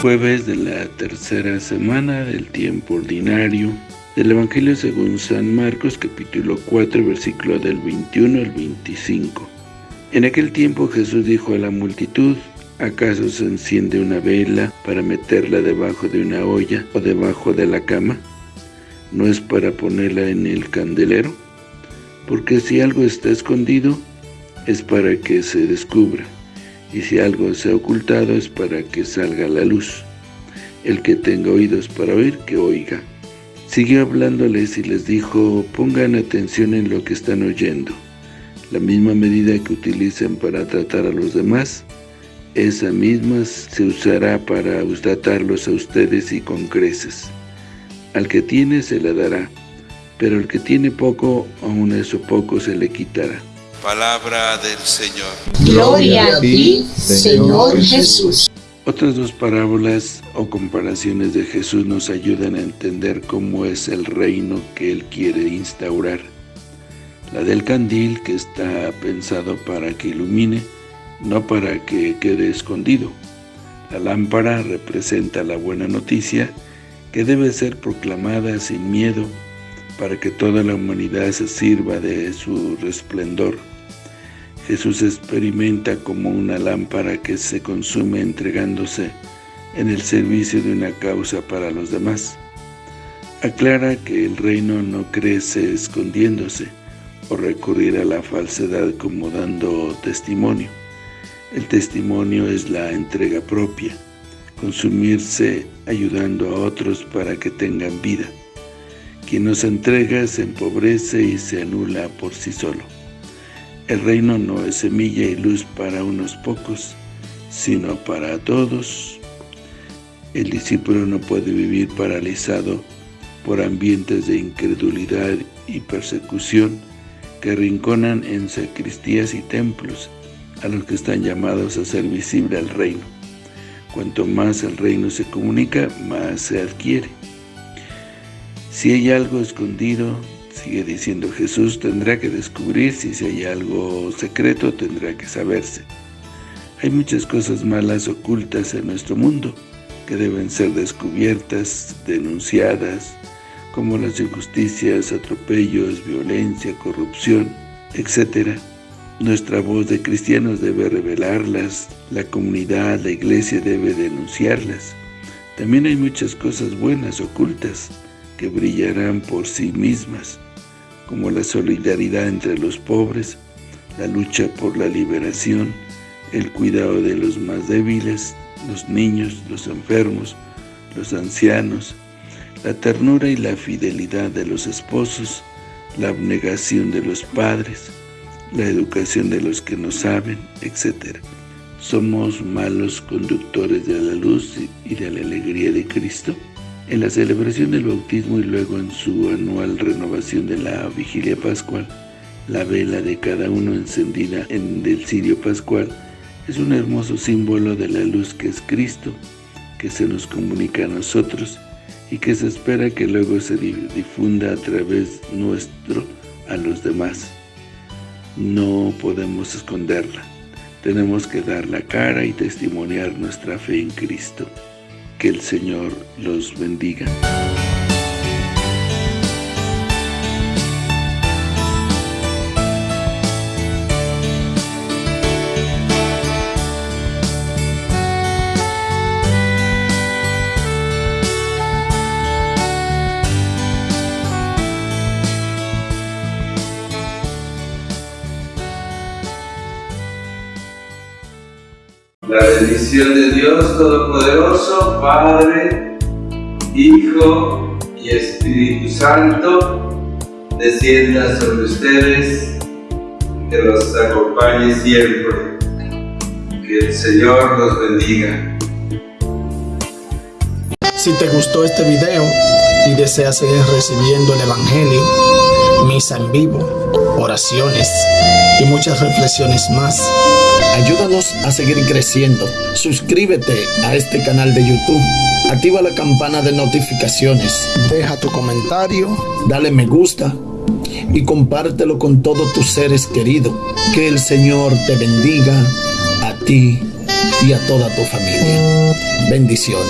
Jueves de la tercera semana del tiempo ordinario del Evangelio según San Marcos capítulo 4 versículo del 21 al 25. En aquel tiempo Jesús dijo a la multitud, ¿acaso se enciende una vela para meterla debajo de una olla o debajo de la cama? ¿No es para ponerla en el candelero? Porque si algo está escondido, es para que se descubra y si algo se ha ocultado es para que salga la luz. El que tenga oídos para oír, que oiga. Siguió hablándoles y les dijo, pongan atención en lo que están oyendo. La misma medida que utilicen para tratar a los demás, esa misma se usará para tratarlos a ustedes y con creces. Al que tiene se le dará, pero el que tiene poco, aun eso poco se le quitará. Palabra del Señor. Gloria a ti, Señor Jesús. Otras dos parábolas o comparaciones de Jesús nos ayudan a entender cómo es el reino que Él quiere instaurar. La del candil, que está pensado para que ilumine, no para que quede escondido. La lámpara representa la buena noticia que debe ser proclamada sin miedo para que toda la humanidad se sirva de su resplendor. Jesús experimenta como una lámpara que se consume entregándose en el servicio de una causa para los demás. Aclara que el reino no crece escondiéndose o recurrir a la falsedad como dando testimonio. El testimonio es la entrega propia, consumirse ayudando a otros para que tengan vida. Quien nos entrega se empobrece y se anula por sí solo. El reino no es semilla y luz para unos pocos, sino para todos. El discípulo no puede vivir paralizado por ambientes de incredulidad y persecución que rinconan en sacristías y templos a los que están llamados a ser visible al reino. Cuanto más el reino se comunica, más se adquiere. Si hay algo escondido, sigue diciendo Jesús, tendrá que descubrirse, si hay algo secreto, tendrá que saberse. Hay muchas cosas malas ocultas en nuestro mundo que deben ser descubiertas, denunciadas, como las injusticias, atropellos, violencia, corrupción, etc. Nuestra voz de cristianos debe revelarlas, la comunidad, la iglesia debe denunciarlas. También hay muchas cosas buenas ocultas, que brillarán por sí mismas, como la solidaridad entre los pobres, la lucha por la liberación, el cuidado de los más débiles, los niños, los enfermos, los ancianos, la ternura y la fidelidad de los esposos, la abnegación de los padres, la educación de los que no saben, etc. ¿Somos malos conductores de la luz y de la alegría de Cristo? En la celebración del bautismo y luego en su anual renovación de la vigilia pascual, la vela de cada uno encendida en el cirio pascual es un hermoso símbolo de la luz que es Cristo, que se nos comunica a nosotros y que se espera que luego se difunda a través nuestro a los demás. No podemos esconderla, tenemos que dar la cara y testimoniar nuestra fe en Cristo. Que el Señor los bendiga. La bendición de Dios Todopoderoso, Padre, Hijo y Espíritu Santo, descienda sobre ustedes, que los acompañe siempre. Que el Señor los bendiga. Si te gustó este video y deseas seguir recibiendo el Evangelio, misa en vivo, oraciones y muchas reflexiones más, Ayúdanos a seguir creciendo. Suscríbete a este canal de YouTube. Activa la campana de notificaciones. Deja tu comentario. Dale me gusta. Y compártelo con todos tus seres queridos. Que el Señor te bendiga a ti y a toda tu familia. Bendiciones.